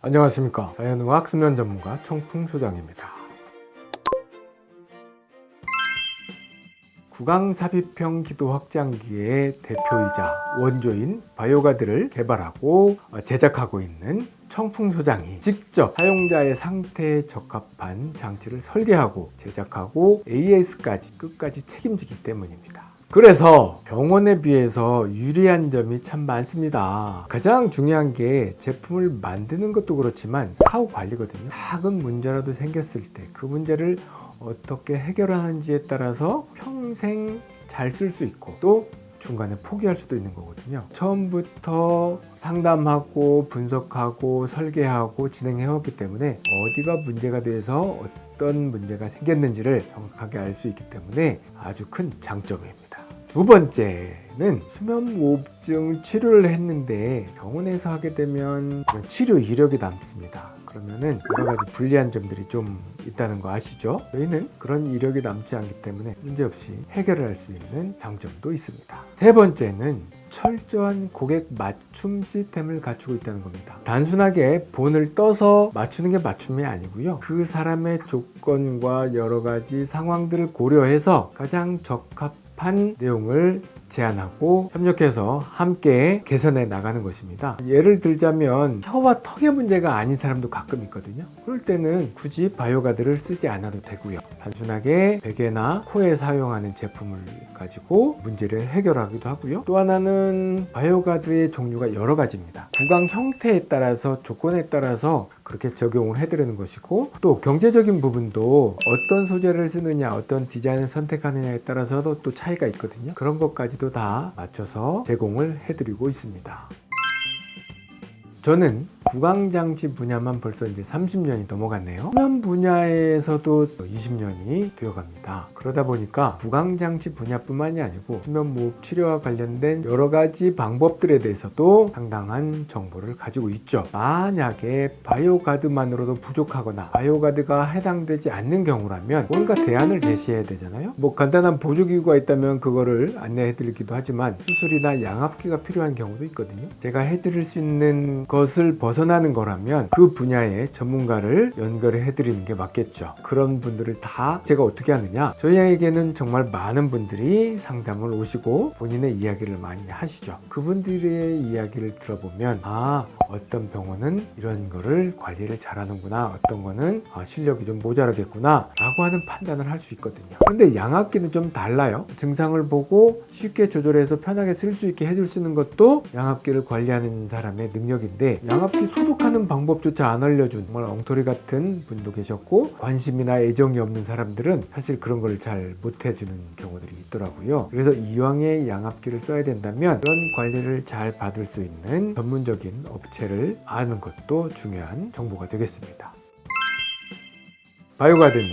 안녕하십니까. 자연의학 수면 전문가 청풍 소장입니다. 구강삽입형 기도 확장기의 대표이자 원조인 바이오가드를 개발하고 제작하고 있는 청풍 소장이 직접 사용자의 상태에 적합한 장치를 설계하고 제작하고 AS까지 끝까지 책임지기 때문입니다 그래서 병원에 비해서 유리한 점이 참 많습니다. 가장 중요한 게 제품을 만드는 것도 그렇지만 사후 관리거든요. 작은 문제라도 생겼을 때 그 문제를 어떻게 해결하는지에 따라서 평생 잘 쓸 수 있고 또 중간에 포기할 수도 있는 거거든요. 처음부터 상담하고 분석하고 설계하고 진행해 왔기 때문에 어디가 문제가 돼서 어떤 문제가 생겼는지를 정확하게 알 수 있기 때문에 아주 큰 장점입니다 두 번째는 수면무호흡증 치료를 했는데 병원에서 하게 되면 치료 이력이 남습니다. 그러면은 여러 가지 불리한 점들이 좀 있다는 거 아시죠? 저희는 그런 이력이 남지 않기 때문에 문제없이 해결을 할수 있는 장점도 있습니다. 세 번째는 철저한 고객 맞춤 시스템을 갖추고 있다는 겁니다. 단순하게 본을 떠서 맞추는 게 맞춤이 아니고요. 그 사람의 조건과 여러 가지 상황들을 고려해서 가장 적합 한 내용을 제안하고 협력해서 함께 개선해 나가는 것입니다. 예를 들자면 혀와 턱의 문제가 아닌 사람도 가끔 있거든요. 그럴 때는 굳이 바이오가드를 쓰지 않아도 되고요. 단순하게 베개나 코에 사용하는 제품을 가지고 문제를 해결하기도 하고요. 또 하나는 바이오가드의 종류가 여러 가지입니다. 구강 형태에 따라서 조건에 따라서 그렇게 적용을 해드리는 것이고 또 경제적인 부분도 어떤 소재를 쓰느냐 어떤 디자인을 선택하느냐에 따라서도 또 차이가 있거든요. 그런 것까지도 다 맞춰서 제공을 해드리고 있습니다. 저는 구강장치 분야만 벌써 이제 30년이 넘어갔네요. 수면 분야에서도 20년이 되어갑니다. 그러다 보니까 구강장치 분야뿐만이 아니고 수면무호흡 치료와 관련된 여러 가지 방법들에 대해서도 상당한 정보를 가지고 있죠. 만약에 바이오가드만으로도 부족하거나 바이오가드가 해당되지 않는 경우라면 뭔가 대안을 제시해야 되잖아요. 뭐 간단한 보조기구가 있다면 그거를 안내해 드리기도 하지만 수술이나 양압기가 필요한 경우도 있거든요. 제가 해드릴 수 있는 것을 벗어 벗어나는 거라면 그 분야의 전문가를 연결해 드리는 게 맞겠죠. 그런 분들을 다 제가 어떻게 하느냐? 저희에게는 정말 많은 분들이 상담을 오시고 본인의 이야기를 많이 하시죠. 그분들의 이야기를 들어보면 아 어떤 병원은 이런 거를 관리를 잘하는구나. 어떤 거는 아, 실력이 좀 모자라겠구나. 라고 하는 판단을 할 수 있거든요. 그런데 양압기는 좀 달라요. 증상을 보고 쉽게 조절해서 편하게 쓸 수 있게 해줄 수 있는 것도 양압기를 관리하는 사람의 능력인데 양압기 소독하는 방법조차 안 알려준 정말 엉터리 같은 분도 계셨고 관심이나 애정이 없는 사람들은 사실 그런 걸 잘 못해주는 경우들이 있더라고요. 그래서 이왕에 양압기를 써야 된다면 그런 관리를 잘 받을 수 있는 전문적인 업체를 아는 것도 중요한 정보가 되겠습니다. 바이오가드는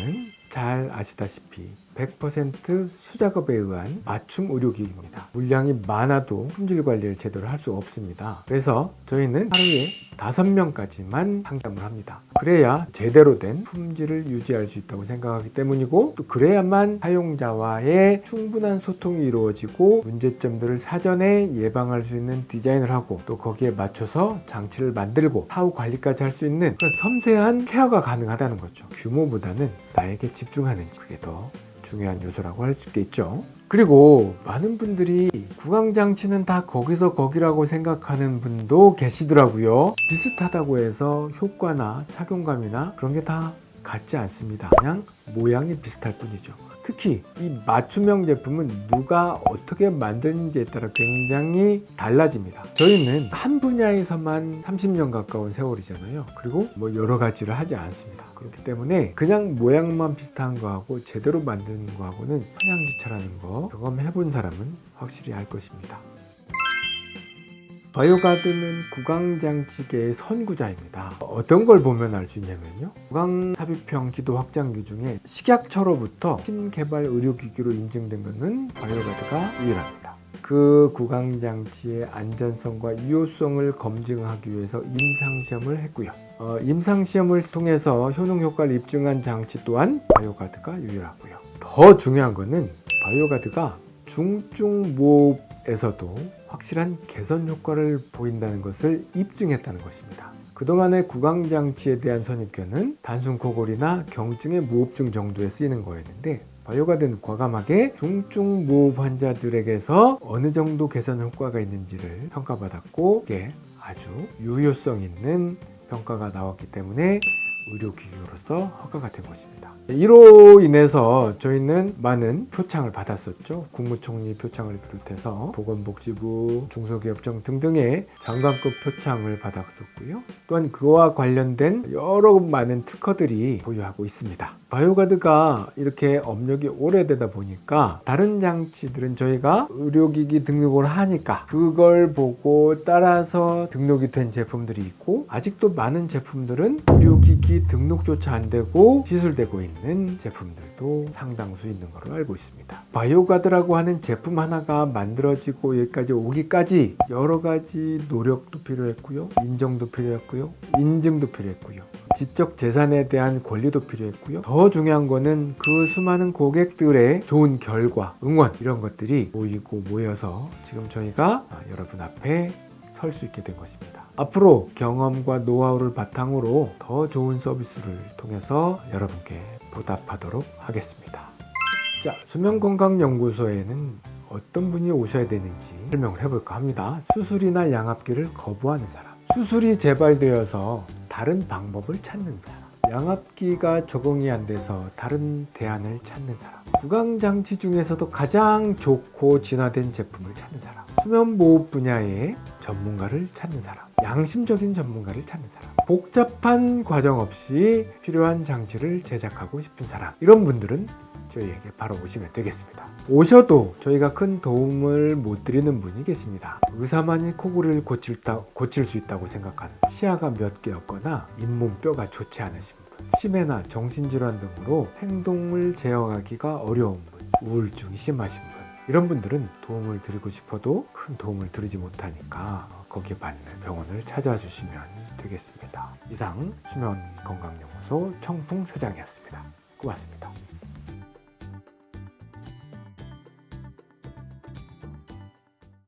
잘 아시다시피 100% 수작업에 의한 맞춤 의료기기입니다. 물량이 많아도 품질 관리를 제대로 할 수 없습니다. 그래서 저희는 하루에 5명까지만 상담을 합니다. 그래야 제대로 된 품질을 유지할 수 있다고 생각하기 때문이고 또 그래야만 사용자와의 충분한 소통이 이루어지고 문제점들을 사전에 예방할 수 있는 디자인을 하고 또 거기에 맞춰서 장치를 만들고 사후 관리까지 할 수 있는 그런 섬세한 케어가 가능하다는 거죠. 규모보다는 나에게 집중하는지 그게 더 중요한 요소라고 할 수 있겠죠. 그리고 많은 분들이 구강장치는 다 거기서 거기라고 생각하는 분도 계시더라고요. 비슷하다고 해서 효과나 착용감이나 그런 게 다 같지 않습니다. 그냥 모양이 비슷할 뿐이죠 특히 이 맞춤형 제품은 누가 어떻게 만드는지에 따라 굉장히 달라집니다. 저희는 한 분야에서만 30년 가까운 세월이잖아요. 그리고 뭐 여러 가지를 하지 않습니다. 그렇기 때문에 그냥 모양만 비슷한 거하고 제대로 만드는 거하고는 천양지차라는 거 경험해 본 사람은 확실히 알 것입니다 바이오가드는 구강장치계의 선구자입니다. 어떤 걸 보면 알 수 있냐면요. 구강삽입형 기도 확장기 중에 식약처로부터 신개발 의료기기로 인증된 것은 바이오가드가 유일합니다. 그 구강장치의 안전성과 유효성을 검증하기 위해서 임상시험을 했고요. 어, 임상시험을 통해서 효능효과를 입증한 장치 또한 바이오가드가 유일하고요. 더 중요한 것은 바이오가드가 중증 무호흡에서도 확실한 개선 효과를 보인다는 것을 입증했다는 것입니다. 그동안의 구강장치에 대한 선입견은 단순 코골이나 경증의 무호흡증 정도에 쓰이는 거였는데 바이오가드는 과감하게 중증 무호흡 환자들에게서 어느 정도 개선 효과가 있는지를 평가받았고 이게 아주 유효성 있는 평가가 나왔기 때문에 의료기기로서 허가가 된 것입니다. 이로 인해서 저희는 많은 표창을 받았었죠. 국무총리 표창을 비롯해서 보건복지부, 중소기업청 등등의 장관급 표창을 받았었고요. 또한 그와 관련된 여러 많은 특허들이 보유하고 있습니다. 바이오가드가 이렇게 업력이 오래되다 보니까 다른 장치들은 저희가 의료기기 등록을 하니까 그걸 보고 따라서 등록이 된 제품들이 있고 아직도 많은 제품들은 의료기기 등록조차 안 되고 시술되고 있는 제품들도 상당수 있는 걸로 알고 있습니다. 바이오가드라고 하는 제품 하나가 만들어지고 여기까지 오기까지 여러 가지 노력도 필요했고요. 인정도 필요했고요. 인증도 필요했고요. 지적 재산에 대한 권리도 필요했고요. 더 중요한 거는 그 수많은 고객들의 좋은 결과, 응원 이런 것들이 모이고 모여서 지금 저희가 여러분 앞에 설 수 있게 된 것입니다. 앞으로 경험과 노하우를 바탕으로 더 좋은 서비스를 통해서 여러분께 보답하도록 하겠습니다. 자, 수면건강연구소에는 어떤 분이 오셔야 되는지 설명을 해볼까 합니다. 수술이나 양압기를 거부하는 사람, 수술이 재발되어서 다른 방법을 찾는 사람, 양압기가 적응이 안 돼서 다른 대안을 찾는 사람, 구강장치 중에서도 가장 좋고 진화된 제품을 찾는 사람, 수면보호 분야의 전문가를 찾는 사람, 양심적인 전문가를 찾는 사람, 복잡한 과정 없이 필요한 장치를 제작하고 싶은 사람, 이런 분들은 저희에게 바로 오시면 되겠습니다. 오셔도 저희가 큰 도움을 못 드리는 분이 계십니다. 의사만이 코골이를 고칠, 다, 고칠 수 있다고 생각하는 시야가 몇 개였거나 잇몸뼈가 좋지 않으신 분, 치매나 정신질환 등으로 행동을 제어하기가 어려운 분, 우울증이 심하신 분, 이런 분들은 도움을 드리고 싶어도 큰 도움을 드리지 못하니까 거기에 맞는 병원을 찾아와 주시면 되겠습니다. 이상 수면건강연구소 청풍소장이었습니다. 고맙습니다.